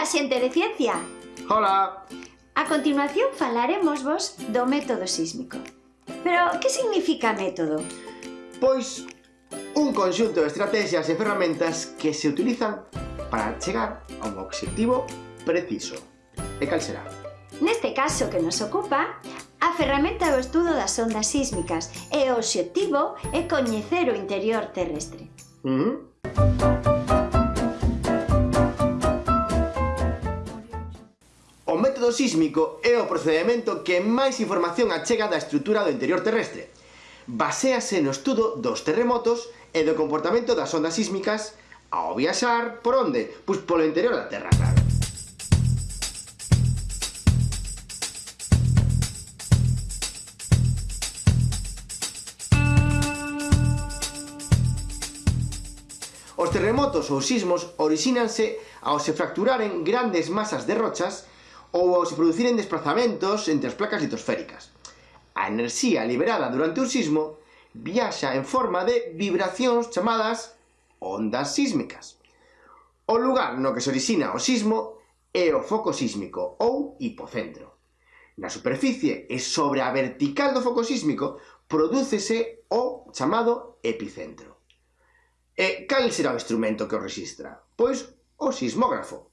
Ola, xente de ciencia! Ola! A continuación falaremos vos do método sísmico. Pero, que significa método? Pois, un conxunto de estrategias e ferramentas que se utilizan para chegar a un obxectivo preciso. E cal será? Neste caso que nos ocupa, a ferramenta do estudo das ondas sísmicas e o obxectivo é coñecer o interior terrestre. Mm -hmm. sísmico é o procedimento que máis información achega da estrutura do interior terrestre. Basease no estudo dos terremotos e do comportamento das ondas sísmicas ao viaxar por onde? Pois polo interior da Terra, claro. Os terremotos ou sismos orixínanse ao se fracturaren grandes masas de rochas ou se produciren desplazamentos entre as placas litosféricas. A enerxía liberada durante un sismo viaxa en forma de vibracións chamadas ondas sísmicas. O lugar no que se orixina o sismo é o foco sísmico ou hipocentro. Na superficie e sobre a vertical do foco sísmico prodúcese o chamado epicentro. E cal será o instrumento que o registra? Pois o sismógrafo,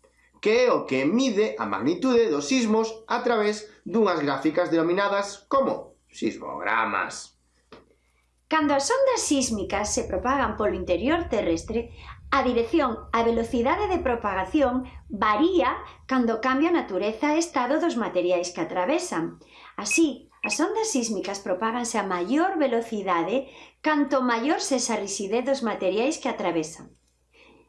que é o que mide a magnitude dos sismos a través dunhas gráficas denominadas como sismogramas. Cando as ondas sísmicas se propagan polo interior terrestre, a dirección, a velocidade de propagación varía cando cambia a natureza e estado dos materiais que atravesan. Así, as ondas sísmicas propáganse a maior velocidade canto maior sexa a rixidez dos materiais que atravesan.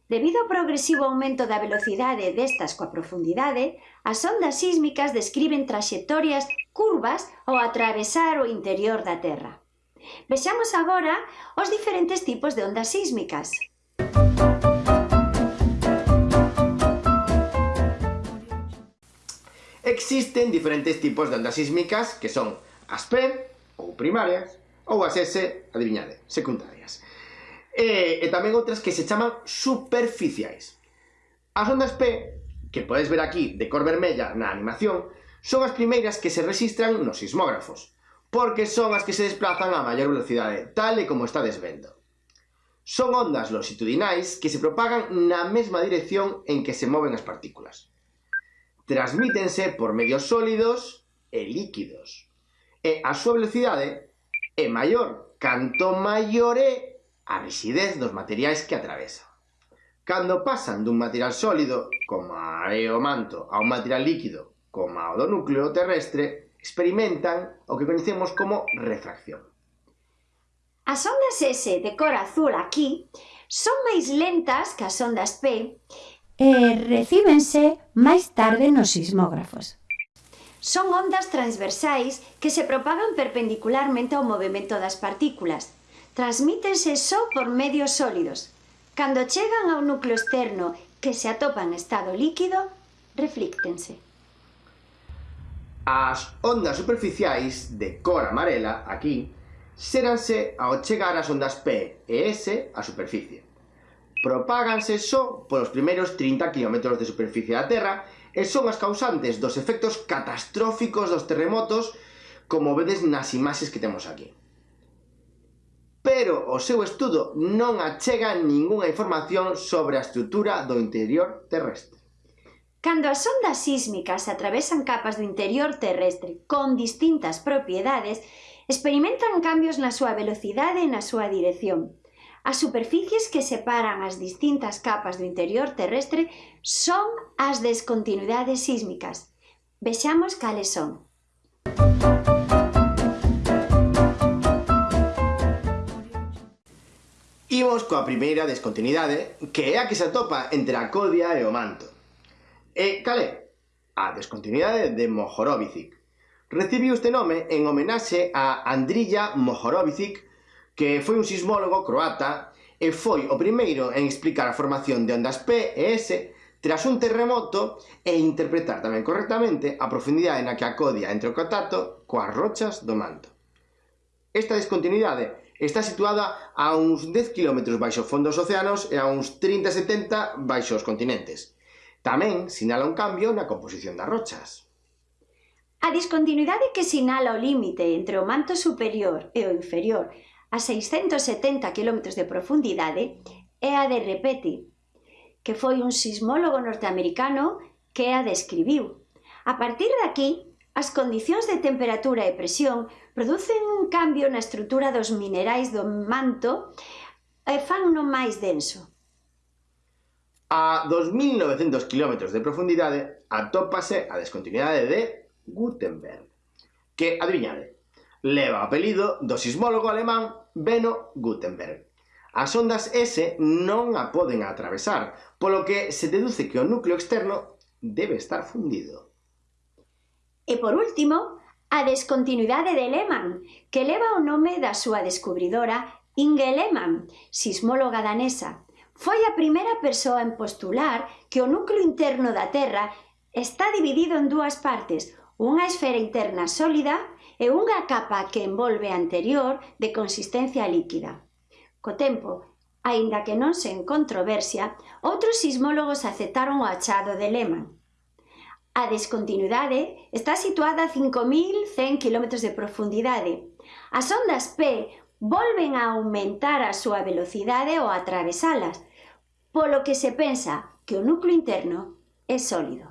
Debido ao progresivo aumento da velocidade destas coa profundidade, as ondas sísmicas describen traxectorias curvas ao atravesar o interior da Terra. Vexamos agora os diferentes tipos de ondas sísmicas. Existen diferentes tipos de ondas sísmicas que son as P, ou primarias, ou as S, adivinade, secundarias e, e tamén outras que se chaman superficiais. As ondas P, que podes ver aquí de cor vermella na animación, son as primeiras que se registran nos sismógrafos, porque son as que se desplazan a maior velocidade, tal e como está vendo. Son ondas longitudinais que se propagan na mesma dirección en que se moven as partículas. Transmítense por medios sólidos e líquidos. E a súa velocidade é maior canto maior é a rigidez dos materiais que atravesa. Cando pasan dun material sólido, como é o manto, a un material líquido, como o do núcleo terrestre, experimentan o que coñecemos como refracción. As ondas S de cor azul aquí son máis lentas que as ondas P e recíbense máis tarde nos sismógrafos. Son ondas transversais que se propagan perpendicularmente ao movimento das partículas, transmítense só por medios sólidos. Cando chegan ao núcleo externo que se atopa en estado líquido, reflíctense. As ondas superficiais de cor amarela aquí séranse ao chegar as ondas P e S á superficie. Propáganse só polos primeiros 30 km de superficie da Terra e son as causantes dos efectos catastróficos dos terremotos como vedes nas imaxes que temos aquí pero o seu estudo non achega ningunha información sobre a estrutura do interior terrestre. Cando as ondas sísmicas atravesan capas do interior terrestre con distintas propiedades, experimentan cambios na súa velocidade e na súa dirección. As superficies que separan as distintas capas do interior terrestre son as descontinuidades sísmicas. Vexamos cales son. Música Imos coa primeira descontinuidade, que é a que se atopa entre a Codia e o Manto. E cal é? A descontinuidade de Mohorovicic. Recibiu este nome en homenaxe a Andrija Mohorovicic, que foi un sismólogo croata e foi o primeiro en explicar a formación de ondas P e S tras un terremoto e interpretar tamén correctamente a profundidade na que acodia entre o contacto coas rochas do manto. Esta descontinuidade Está situada a uns 10 km baixo fondo dos océanos e a uns 30-70 baixo os continentes. Tamén sinala un cambio na composición das rochas. A discontinuidade que sinala o límite entre o manto superior e o inferior a 670 km de profundidade é a de Repeti, que foi un sismólogo norteamericano que a describiu. A partir daqui, As condicións de temperatura e presión producen un cambio na estrutura dos minerais do manto e fan no máis denso. A 2.900 km de profundidade atópase a descontinuidade de Gutenberg, que, adivinade, leva o apelido do sismólogo alemán Beno Gutenberg. As ondas S non a poden atravesar, polo que se deduce que o núcleo externo debe estar fundido. E por último, a descontinuidade de Lehmann, que leva o nome da súa descubridora Inge Lehmann, sismóloga danesa. Foi a primeira persoa en postular que o núcleo interno da Terra está dividido en dúas partes, unha esfera interna sólida e unha capa que envolve a anterior de consistencia líquida. Co tempo, aínda que non sen controversia, outros sismólogos aceptaron o achado de Lehmann, A descontinuidade está situada a 5.100 km de profundidade. As ondas P volven a aumentar a súa velocidade ao atravesalas, polo que se pensa que o núcleo interno é sólido.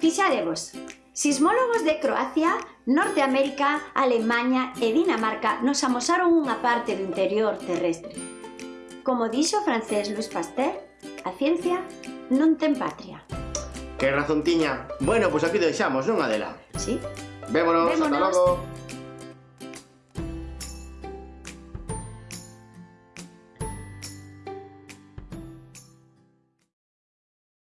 Fixadevos, Sismólogos de Croacia, Norteamérica, Alemanha e Dinamarca nos amosaron unha parte do interior terrestre. Como dixo o francés Louis Pasteur, a ciencia non ten patria. Que razón tiña? Bueno, pois pues aquí deixamos, non, Adela? Sí. Vémonos, Vémonos. ata logo.